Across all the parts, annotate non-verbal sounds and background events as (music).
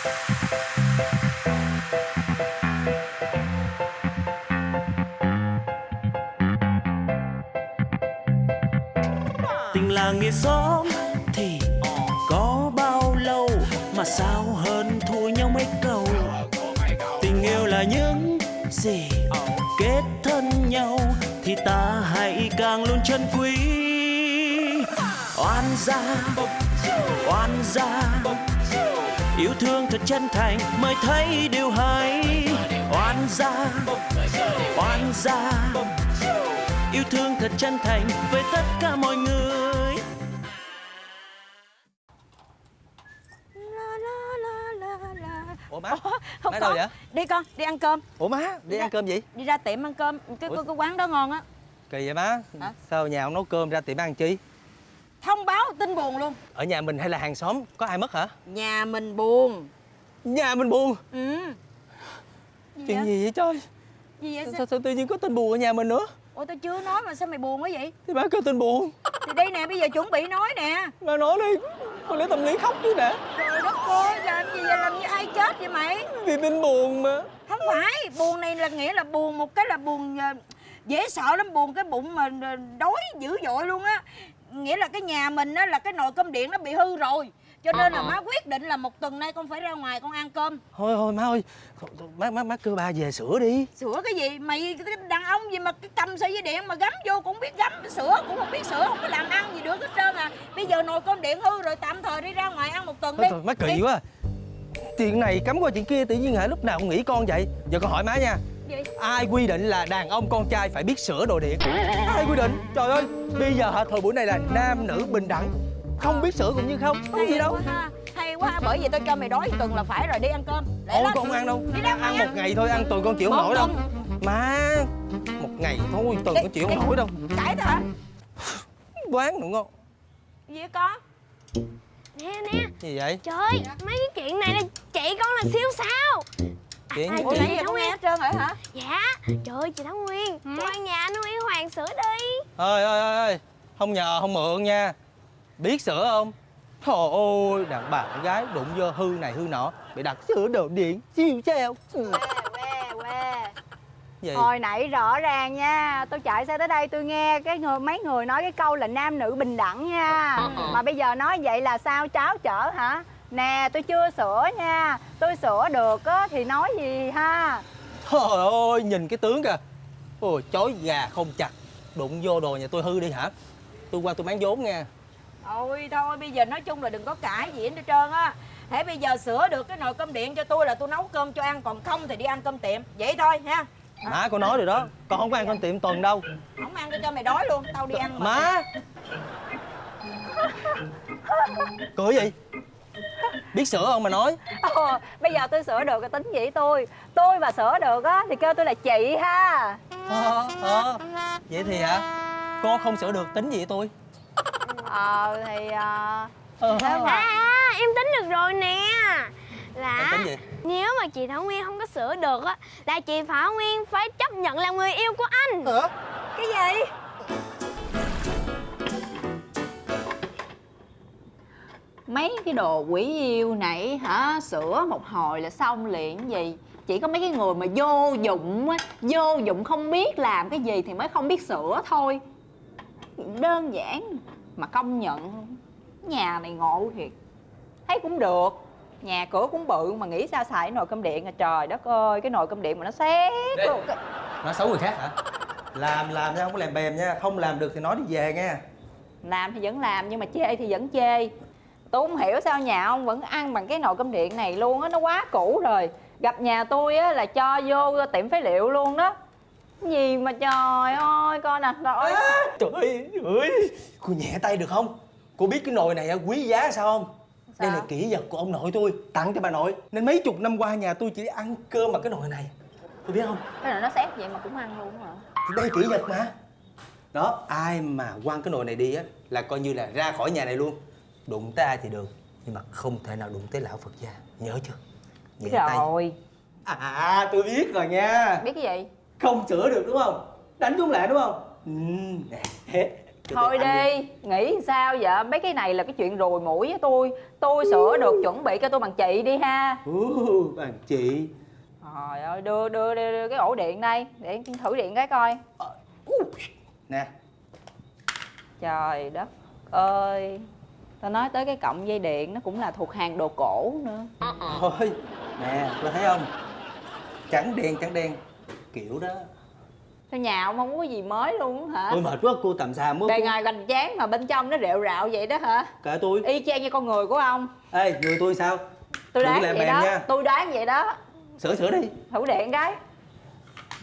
tình làng nghĩa xóm thì có bao lâu mà sao hơn thua nhau mấy câu? Tình yêu là những gì kết thân nhau thì ta hãy càng luôn trân quý. Oan gia oan gia yêu thương thật chân thành mới thấy điều hay oan gia oan gia yêu thương thật chân thành với tất cả mọi người La, la, la, la, la. Ủa má, Không má có. đâu vậy? Đi con, đi ăn cơm Ủa má, đi ăn cơm gì? Đi ra tiệm ăn cơm Cái, Ủa? cái, cái quán đó ngon á Kỳ vậy má Hả? Sao nhà ông nấu cơm ra tiệm ăn chi? Thông báo tin buồn luôn. Ở nhà mình hay là hàng xóm, có ai mất hả? Nhà mình buồn. Nhà mình buồn? Ừ. Gì Chuyện vậy? gì vậy trời? Gì vậy Sao, sao? sao tự nhiên có tin buồn ở nhà mình nữa? Ủa tao chưa nói mà sao mày buồn quá vậy? Thì má kêu tin buồn. Thì đây nè bây giờ chuẩn bị nói nè. Má nói đi. Con để tâm lý khóc chứ nè. Trời đất ơi làm gì vậy? Làm như ai chết vậy mày? Vì tin buồn mà. Không phải. Buồn này là nghĩa là buồn một cái là buồn ờ, dễ sợ lắm. Buồn cái bụng mà ờ, đói dữ dội luôn á nghĩa là cái nhà mình á là cái nồi cơm điện nó bị hư rồi. Cho nên là má quyết định là một tuần nay con phải ra ngoài con ăn cơm. Thôi thôi má ơi. Má, má, má kêu ba về sửa đi. Sửa cái gì? Mày cái đàn ông gì mà cái cầm sợi dây điện mà gắm vô cũng biết gắm sửa cũng không biết sửa không có làm ăn gì được hết trơn à. Bây giờ nồi cơm điện hư rồi tạm thời đi ra ngoài ăn một tuần Thôi đi. thôi má kỳ Đi. quá. Chuyện này cắm qua chuyện kia tự nhiên hả? Lúc nào cũng nghĩ con vậy. Giờ con hỏi má nha Gì? Ai quy định là đàn ông con trai phải biết sửa đồ điện? Ai quy định? Trời ơi Bây giờ hả thời buổi này là nam nữ bình đẳng. Không biết sửa cũng như không. Có gì đâu. ha. Hay quá bởi vì tôi cho mày đói tuần là phải rồi đi ăn cơm. Lẹ Ôi lên. con không ăn đâu. Đi ngoài Ăn một ngày thôi ăn tuần con chịu không nổi đâu. Má Một ngày thôi tuần con chịu không nổi đâu. cãi thôi hả? Quán nữa ngon. Gì con Nè nè. Gì vậy? Trời mấy cái chuyện này là chị con là siêu sao Chuyện gì ủa chị nghe Nguyên hết trơn rồi hả? Dạ. Trời ơi chị Thảo Nguyên. Cho ăn nhà anh Yêu Hoàng sửa đi. Ơi ơi ơi ơi. Không nhờ không mượn nha. Biết sửa không? Trời ơi đàn bà con gái đụng vô hư này hư nọ Bị đặt sửa đồ điện siêu Ừ. quê quê Gì? Hồi nãy rõ ràng nha tôi chạy xe tới đây tôi nghe cái người mấy người nói cái câu là nam nữ bình đẳng nha. Mà bây giờ nói vậy là sao cháo chở hả nè tôi chưa sửa nha. Tôi sửa được á thì nói gì ha? Trời ơi nhìn cái tướng kìa. Ôi chói gà không chặt. Đụng vô đồ nhà tôi hư đi hả? Tôi qua tôi bán vốn nha. Ôi thôi bây giờ nói chung là đừng có cãi gì hết trơn á. Thế bây giờ sửa được cái nồi cơm điện cho tôi là tôi nấu cơm cho ăn Còn không thì đi ăn cơm tiệm. Vậy thôi ha. Má con nói rồi đó. Con không có ăn con tiệm tuần đâu. Không ăn cho mày đói luôn. Tao đi ăn mà. Má. Cười gì Biết sửa không mà nói? Ồ, bây giờ tôi sửa được cái tính gì tôi. Tôi mà sửa được á thì kêu tôi là chị ha. Ờ ờ. Vậy thì hả? Con không sửa được tính gì tôi. Ờ thì ờ, Ờ. nếu mà? À em tính được rồi nè. Là Em tính gì? Nếu mà chị Thảo Nguyên không có sửa được á Là chị Thảo Nguyên phải chấp nhận làm người yêu của anh. Hả? Cái gì mấy cái đồ quỷ yêu này hả? Sửa một hồi là xong liền gì? Chỉ có mấy cái người mà vô dụng á vô dụng không biết làm cái gì thì mới không biết sửa thôi. Đơn giản mà công nhận nhà này ngộ thiệt. Thấy cũng được nhà cửa cũng bự mà nghĩ sao xài cái nồi cơm điện à? Trời đất ơi cái nồi cơm điện mà nó xét Đây. luôn. Nói xấu người khác hả? Làm làm nha không có làm bèm nha Không làm được thì nói đi về nha làm thì vẫn làm nhưng mà chê thì vẫn chê tôi không hiểu sao nhà ông vẫn ăn bằng cái nồi cơm điện này luôn á nó quá cũ rồi. Gặp nhà tôi á là cho vô tiệm phế liệu luôn đó. Cái gì mà trời ơi coi nè trời ơi Trời ơi, trời ơi Cô nhẹ tay được không? Cô biết cái nồi này á, quý giá sao không? Đây là kỷ vật của ông nội tôi Tặng cho bà nội. Nên mấy chục năm qua nhà tôi chỉ ăn cơm bằng cái nồi này. Tôi biết không? Cái này nó xét vậy mà cũng ăn luôn hả? Thì đây kỷ vật mà. Đó ai mà quăng cái nồi này đi á Là coi như là ra khỏi nhà này luôn Đụng tới ai thì được Nhưng mà không thể nào đụng tới lão Phật gia. Nhớ chưa? Biết Nhẹ tay. rồi. À tôi biết rồi nha. Biết cái gì? Không sửa được đúng không? Đánh chúng lại đúng không? Ừ. (laughs) Thôi đi, nghĩ sao vậy? Mấy cái này là cái chuyện rùi mũi với tôi. Tôi sửa được chuẩn bị cho tôi bằng chị đi ha. Ú, bạn chị. Trời ơi, đưa, đưa, đưa, đưa cái ổ điện đây. Để thử điện cái coi. Nè. Trời đất ơi Tao nói tới cái cọng dây điện nó cũng là thuộc hàng đồ cổ nữa. Thôi nè cô thấy không? Trắng đen trắng đen kiểu đó. Sao nhà ông không có gì mới luôn hả? ôi mệt quá cô tầm xà mới Bề ngoài hoành tráng mà bên trong nó rệu rạo vậy đó hả? kệ tôi. Y chang như con người của ông. Ê người tôi sao? Tôi đoán vậy đó nha. Tôi đoán vậy đó. Sửa sửa đi. Thử điện cái.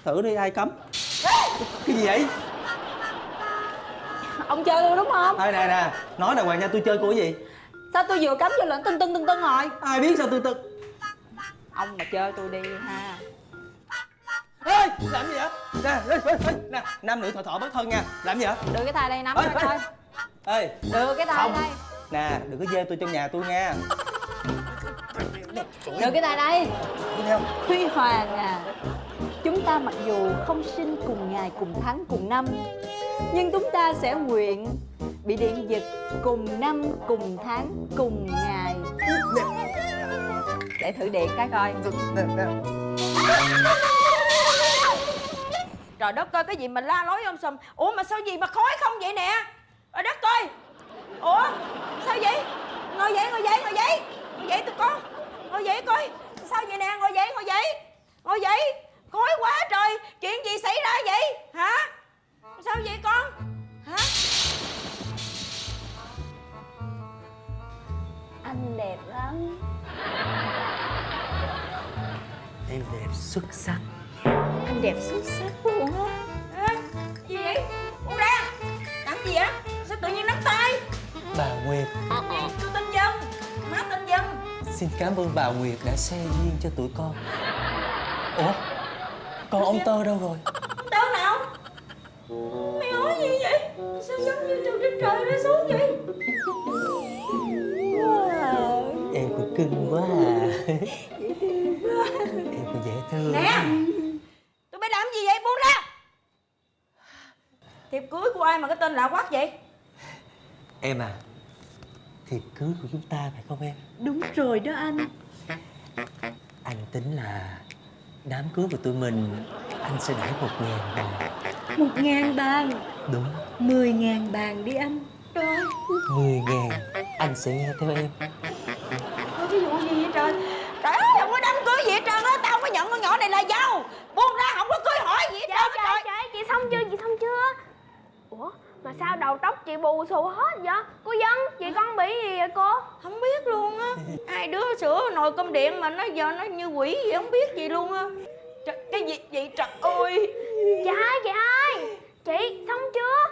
Thử đi ai cấm? Cái gì vậy Ông chơi tôi đúng không? ai nè nè. Nói đàng hoàng nha tôi chơi cô cái gì? Sao tôi vừa cắm vô lệnh tưng tưng tưng tưng rồi? Ai biết sao tôi tôi Ông mà chơi tôi đi ha. Ê làm gì vậy? Nè ê, ê, ê, nè nam nữ thọ thọ bất thân nha. Làm gì vậy? Đưa cái tay đây nắm Ê, coi ê. ê. Đưa cái tay Không. đây. Nè đừng có dê tôi trong nhà tôi nha. Đưa cái tay đây. Huy Hoàng à Chúng ta mặc dù không sinh cùng ngày cùng tháng cùng năm nhưng chúng ta sẽ nguyện Bị điện giật cùng năm, cùng tháng, cùng ngày. Để thử điện cái coi. Trời đất ơi, cái gì mà la lối ông sùm Ủa, mà sao gì mà khói không vậy nè? Trời đất ơi. Ủa, sao vậy? Ngồi dậy ngồi dậy ngồi dậy. Ngồi dậy tụi con. Ngồi dậy coi. Sao vậy nè? Ngồi dậy ngồi dậy. Ngồi dậy. Khói quá trời. Chuyện gì xảy ra vậy? Hả? Sao vậy con? Hả? Anh đẹp lắm. Em đẹp xuất sắc. Anh đẹp xuất sắc luôn á. À, Gì vậy? Con ra Làm gì vậy Sao tự nhiên nắm tay? Bà Nguyệt. Tôi tên Dân. Má tên Dân. Xin cảm ơn bà Nguyệt đã xe duyên cho tụi con. Ủa? Còn ông tơ đâu rồi Mày nói gì vậy? Sao giống như từ trên trời rơi xuống vậy? Em cũng cưng quá à. Em cũng dễ thương. Nè Tụi bay làm gì vậy buông ra? Thiệp cưới của ai mà cái tên lạ quắc vậy? Em à thiệp cưới của chúng ta phải không em? Đúng rồi đó anh. Anh tính là đám cưới của tụi mình anh sẽ đãi một ngàn bạc Một ngàn bàn. Đúng. Mười ngàn bàn đi anh Trời. Mười ngàn. Anh sẽ nghe theo em. Ơi cái vụ gì vậy trời? Trời ơi không có đám cưới gì hết trơn á. Tao không có nhận con nhỏ này là dâu. Buông ra không có cưới hỏi gì hết Trời trơn trời. trời trời chị xong chưa? Chị xong chưa? Ủa mà sao đầu tóc chị bù xù hết vậy? Cô Dân chị con bị gì vậy cô? Không biết luôn á. Hai đứa sửa nồi cơm điện mà nó giờ nó như quỷ vậy không biết gì luôn á Trời, Cái gì vậy trời ơi? Chị hai chị hai. Chị xong chưa?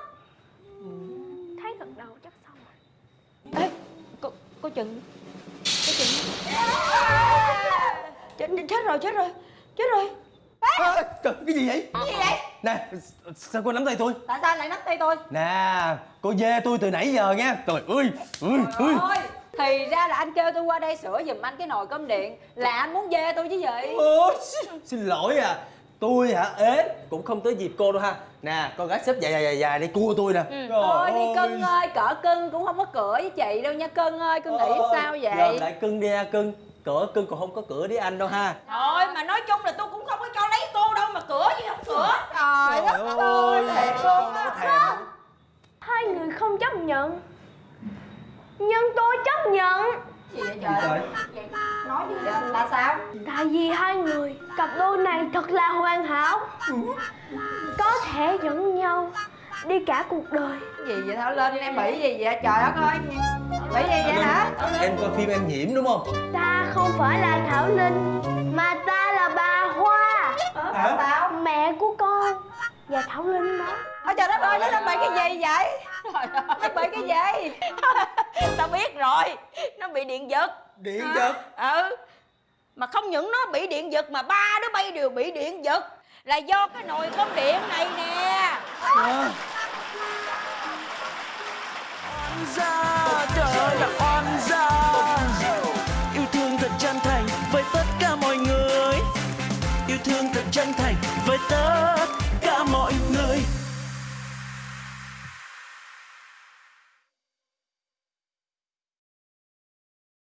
Thấy gật đầu chắc xong rồi. Ê, cô, cô chừng Cô chừng (laughs) chết, chết rồi, chết rồi Chết rồi. À, trời, cái gì vậy? Cái gì vậy? nè sao cô nắm tay tôi? Tại sao lại nắm tay tôi? Nè cô dê tôi từ nãy giờ nha. Trời ơi ơi ơi Thì ra là anh kêu tôi qua đây sửa giùm anh cái nồi cơm điện. Là anh muốn dê tôi chứ gì? Xin- lỗi à. Tôi hả? Ế cũng không tới dịp cô đâu ha. Nè con gái xếp dài dài dài dài đi cua tôi nè. Trời Thôi đi ơi. cưng ơi, cỡ cưng cũng không có cửa với chị đâu nha cưng ơi, cưng nghĩ Ôi, sao vậy? Gom lại cưng đi ha cưng. Cửa cưng còn không có cửa đi anh đâu ha. Thôi mà nói chung là tôi cũng không có cho lấy cô đâu mà cửa gì không cửa. Trời Trời đất ơi, ơi, thiệt luôn có á. thèm. Hai người không chấp nhận Nhưng tôi chấp nhận Gì vậy trời? Nói gì vậy? Là sao? Tại vì hai người Cặp đôi này thật là hoàn hảo Có thể dẫn nhau Đi cả cuộc đời Gì vậy Thảo Linh, em bị gì vậy? Trời đất ơi, bị gì vậy hả? em coi phim em nhiễm đúng không Ta không phải là Thảo Linh Mà ta là bà Hoa hả? Mẹ của con Và Thảo Linh đó. Ôi trời đất ơi, nó bị cái gì vậy? Nó bị cái gì? (laughs) Tao biết rồi Nó bị điện giật. Điện giật? Ừ. Mà không những nó bị điện giật mà ba đứa bay đều bị điện giật. Là do cái nồi cơm điện này nè. À.